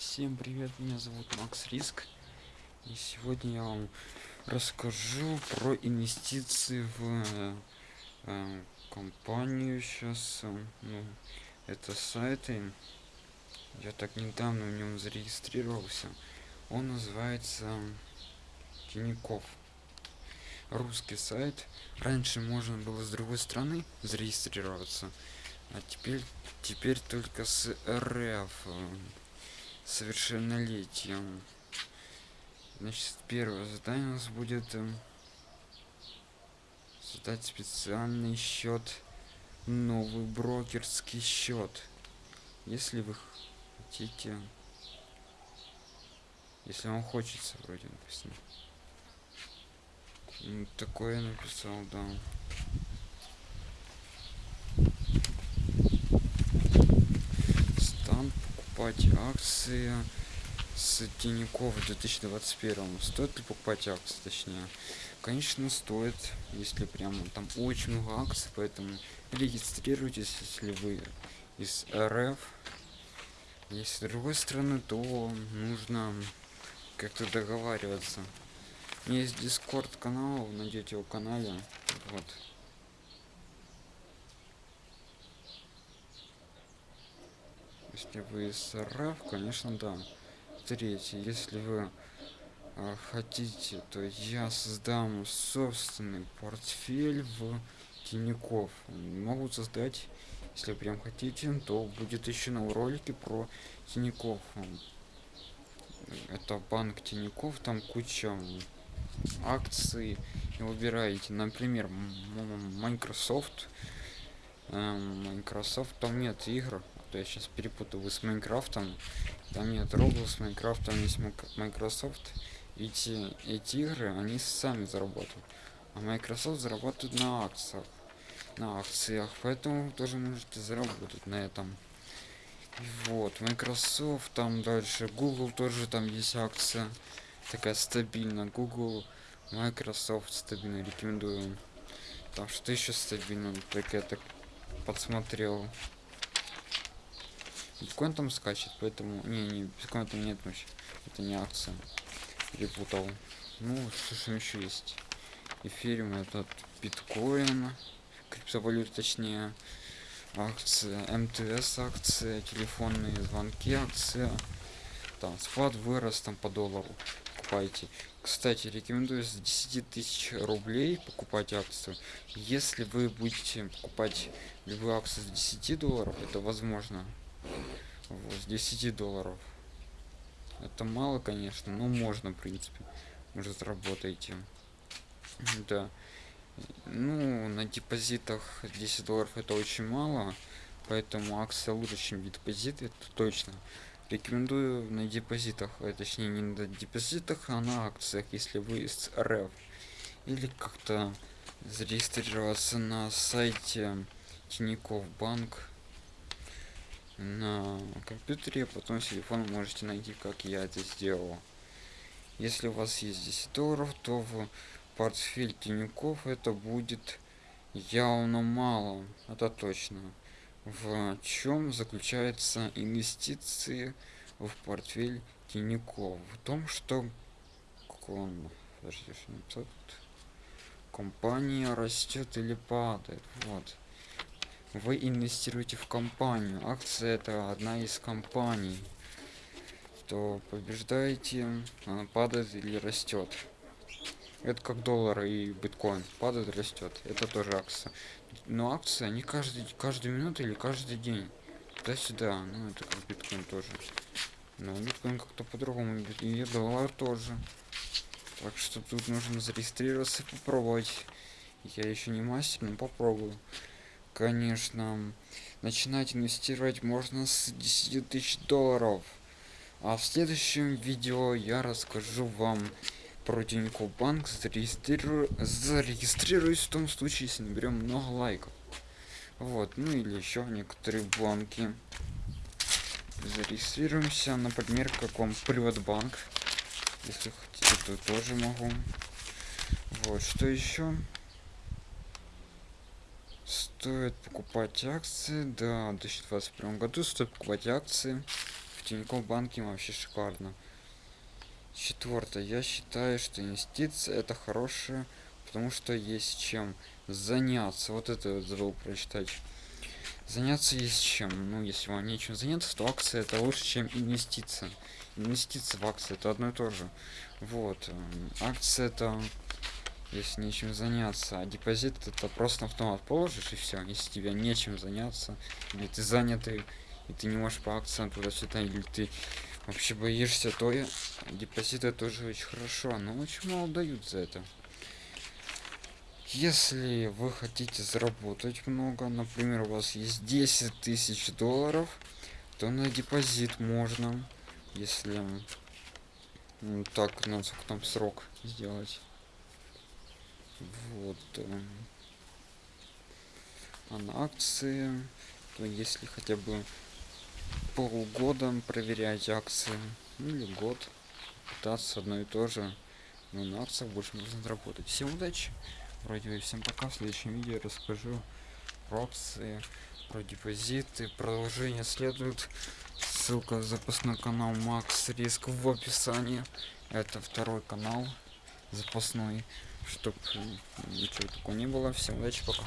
Всем привет, меня зовут Макс Риск. И сегодня я вам расскажу про инвестиции в э, компанию сейчас. Э, ну, это сайты. Я так недавно в нем зарегистрировался. Он называется Тиняков. Русский сайт. Раньше можно было с другой страны зарегистрироваться. А теперь, теперь только с РФ совершеннолетием. Значит, первое задание у нас будет э, создать специальный счет, новый брокерский счет. Если вы хотите, если вам хочется, вроде написано. Такое написал, да. Покупать акции с Тинькофф в 2021 стоит ли покупать акции точнее? Конечно стоит если прямо там очень много акций поэтому регистрируйтесь если вы из рф. Если с другой стороны то нужно как-то договариваться. Есть дискорд канал найдете его канале. Вот если вы из РФ, конечно, да. Третье, если вы а, хотите, то я создам собственный портфель в Тиняков. Могу создать, если прям хотите, то будет еще на ролике про Тиняков. Это банк Тиняков, там куча акций. И выбираете, например, Microsoft. Microsoft там нет игр, то я сейчас перепутал с Майнкрафтом. Там нет Roblox, Майнкрафт, там есть Microsoft. Эти, эти игры, они сами заработают. А Microsoft зарабатывает на акциях. На акциях. Поэтому тоже можете заработать на этом. И вот, Microsoft, там дальше Google тоже там есть акция. Такая стабильная. Google, Microsoft стабильно рекомендую. Там что еще стабильно, так я так подсмотрел биткоин там скачет поэтому не не биткоин там нет вообще это не акция. Перепутал ну что же еще есть? Эфириум этот биткоин криптовалют точнее акция мтс акция телефонные звонки акция. Там спад вырос там по доллару покупайте. Кстати рекомендую с 10 тысяч рублей покупать акцию. Если вы будете покупать любую акцию с 10 долларов это возможно вот, с 10 долларов. Это мало конечно но можно в принципе. Может работаете да. Ну на депозитах 10 долларов это очень мало поэтому акция лучше чем депозит это точно. Рекомендую на депозитах а точнее не на депозитах а на акциях если вы из рф. Или как-то зарегистрироваться на сайте тинькофф банк на компьютере, потом с телефона можете найти, как я это сделал. Если у вас есть 10 долларов, то в портфель Тиньков это будет явно мало, это точно. В чем заключаются инвестиции в портфель Тиньков? В том, что он, подожди, что компания растет или падает. Вот вы инвестируете в компанию. Акция это одна из компаний. То побеждаете она падает или растет это как доллар и биткоин. Падает растет это тоже акция. Но акция не каждый каждую минуту или каждый день. Туда сюда ну это как биткоин тоже. Но биткоин как-то по-другому и доллар тоже. Так что тут нужно зарегистрироваться и попробовать. Я еще не мастер но попробую конечно начинать инвестировать можно с 10 тысяч долларов. А в следующем видео я расскажу вам про Тинькофф банк. Зарегистрирую зарегистрируюсь в том случае если наберем много лайков. Вот ну или еще некоторые банки зарегистрируемся например как вам приватбанк. Если хотите то тоже могу. Вот что еще стоит покупать акции да в 2021 году стоит покупать акции в Тинькофф банке вообще шикарно. Четвертое. Я считаю, что инвестиции это хорошее, потому что есть чем заняться. Вот это вот забыл прочитать. Заняться есть чем. Ну, если вам нечем заняться, то акция это лучше, чем инвестиция. Инвестиция в акции это одно и то же. Вот. эм, Акция это если нечем заняться, а депозит это просто автомат положишь и все. Если тебе нечем заняться, или ты занятый, и ты не можешь по акциям туда-сюда, или ты вообще боишься, то и депозиты тоже очень хорошо, но очень мало дают за это. Если вы хотите заработать много, например, у вас есть 10 тысяч долларов, то на депозит можно, если ну, так, на сколько там срок сделать. Вот. эм, А на акции, то если хотя бы полгода проверять акции, ну или год, пытаться одно и то же, но на акциях больше можно заработать. Всем удачи! Вроде бы всем пока. В следующем видео расскажу про акции, про депозиты. Продолжение следует. Ссылка запасной канал Макс Риск в описании. Это второй канал запасной, чтобы ничего такого не было. Всем удачи, пока.